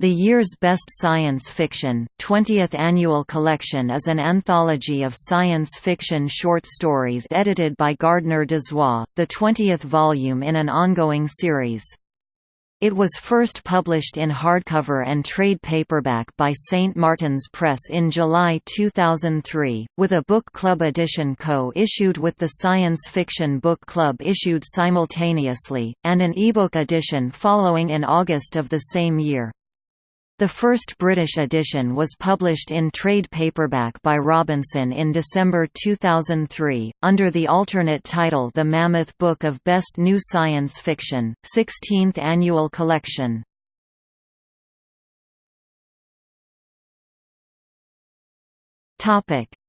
The year's best science fiction, 20th annual collection is an anthology of science fiction short stories edited by Gardner Dozois, the 20th volume in an ongoing series. It was first published in hardcover and trade paperback by St. Martin's Press in July 2003, with a book club edition co-issued with the Science Fiction Book Club issued simultaneously, and an ebook edition following in August of the same year. The first British edition was published in trade paperback by Robinson in December 2003, under the alternate title The Mammoth Book of Best New Science Fiction, 16th Annual Collection.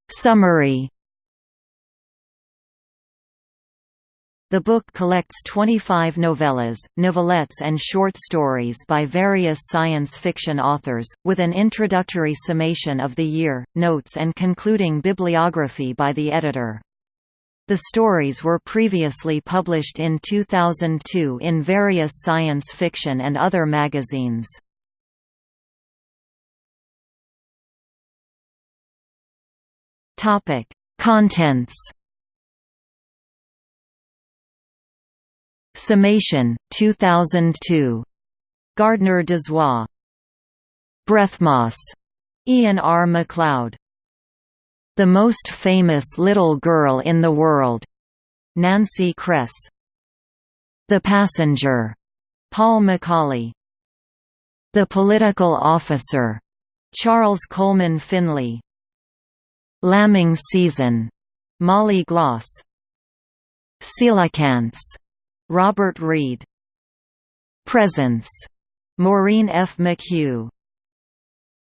Summary The book collects 25 novellas, novelettes and short stories by various science fiction authors, with an introductory summation of the year, notes and concluding bibliography by the editor. The stories were previously published in 2002 in various science fiction and other magazines. Contents Summation, 2002. Gardner Dozois. Breathmoss. Ian R. MacLeod. The Most Famous Little Girl in the World. Nancy Kress. The Passenger. Paul McAuley. The Political Officer. Charles Coleman Finlay. Lambing Season. Molly Gloss. Coelacanths Robert Reed. Presence. Maureen F. McHugh.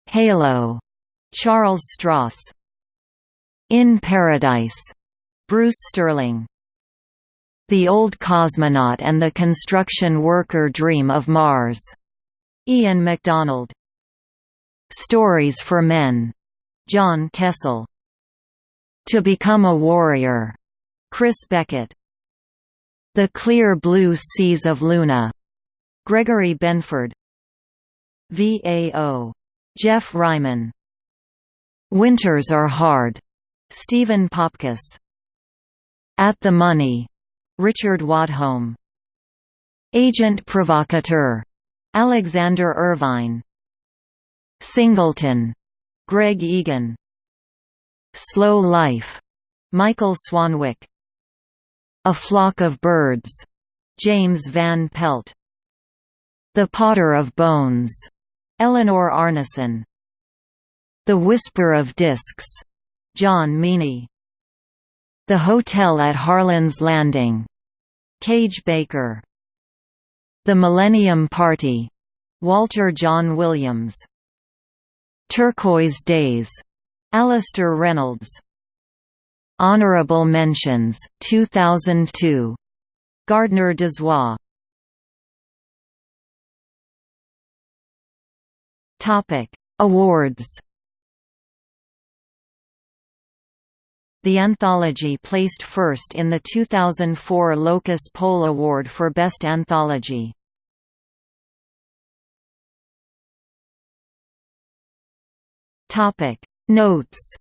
Halo. Charles Stross. In Paradise. Bruce Sterling. The Old Cosmonaut and the Construction Worker Dream of Mars. Ian McDonald. Stories for Men. John Kessel. To Become a Warrior. Chris Beckett. The Clear Blue Seas of Luna. Gregory Benford. VAO. Geoff Ryman. Winters Are Hard. Stephen Popkes. At the Money. Richard Wadholm. Agent Provocateur. Alexander Irvine. Singleton. Greg Egan. Slow Life. Michael Swanwick. A Flock of Birds. James Van Pelt. The Potter of Bones. Eleanor Arnason. The Whisper of Discs. John Meaney. The Hotel at Harlan's Landing. Kage Baker. The Millennium Party. Walter John Williams. Turquoise Days. Alastair Reynolds. Honorable Mentions, 2002. Gardner Dozois. Topic: Awards. The anthology placed first in the 2004 Locus Poll Award for Best Anthology. Topic: Notes